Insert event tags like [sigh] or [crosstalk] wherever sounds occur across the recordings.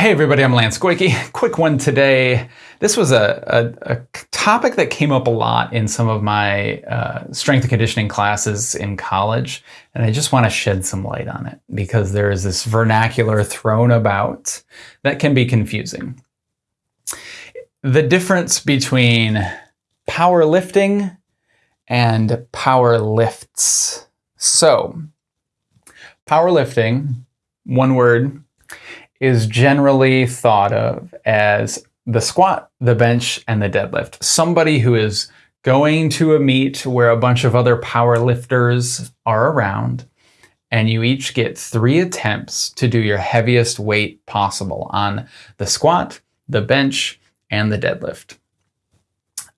Hey everybody, I'm Lance Goyke. [laughs] Quick one today. This was a, a, a, topic that came up a lot in some of my uh, strength and conditioning classes in college, and I just want to shed some light on it because there is this vernacular thrown about that can be confusing. The difference between powerlifting and power lifts. So, powerlifting, one word, is generally thought of as the squat, the bench, and the deadlift. Somebody who is going to a meet where a bunch of other power lifters are around, and you each get three attempts to do your heaviest weight possible on the squat, the bench, and the deadlift.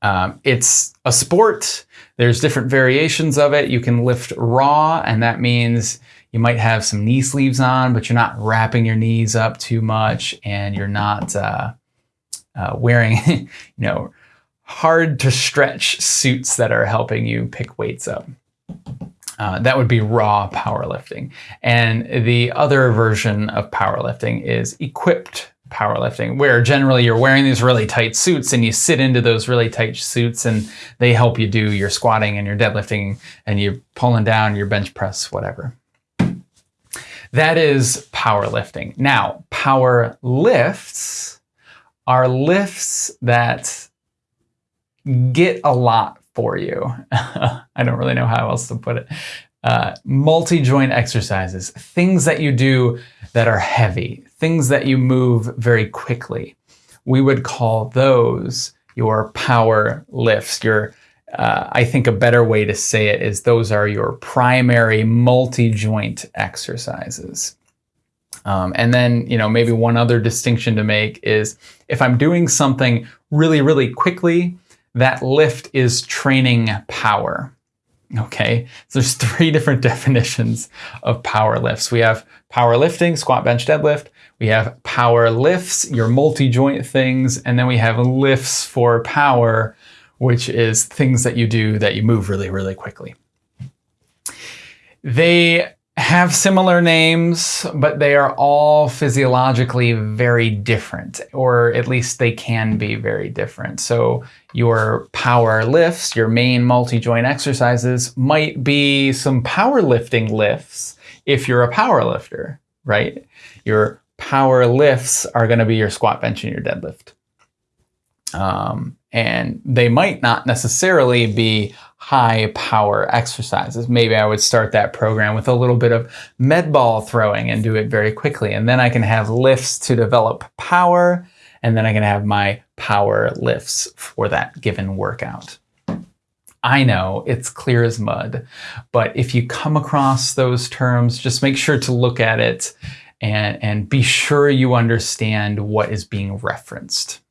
Um, it's a sport. There's different variations of it. You can lift raw, and that means you might have some knee sleeves on, but you're not wrapping your knees up too much and you're not uh, uh, wearing, [laughs] you know, hard to stretch suits that are helping you pick weights up. Uh, that would be raw powerlifting. And the other version of powerlifting is equipped powerlifting, where generally you're wearing these really tight suits and you sit into those really tight suits and they help you do your squatting and your deadlifting and you're pulling down your bench press, whatever. That is powerlifting. Now, power lifts are lifts that get a lot for you. [laughs] I don't really know how else to put it. Uh, multi-joint exercises, things that you do that are heavy, things that you move very quickly. We would call those your power lifts, your uh, I think a better way to say it is those are your primary multi-joint exercises. Um, and then, you know, maybe one other distinction to make is if I'm doing something really, really quickly, that lift is training power. Okay, so there's [laughs] three different [laughs] definitions of power lifts. We have power lifting, squat, bench, deadlift. We have power lifts, your multi-joint things, and then we have lifts for power, which is things that you do that you move really, really quickly. They have similar names, but they are all physiologically very different, or at least they can be very different. So your power lifts, your main multi-joint exercises might be some powerlifting lifts if you're a power lifter, right? Your power lifts are going to be your squat, bench, and your deadlift. Um, and they might not necessarily be high power exercises. Maybe I would start that program with a little bit of med ball throwing and do it very quickly. And then I can have lifts to develop power, and then I can have my power lifts for that given workout. I know it's clear as mud, but if you come across those terms, just make sure to look at it and, and be sure you understand what is being referenced.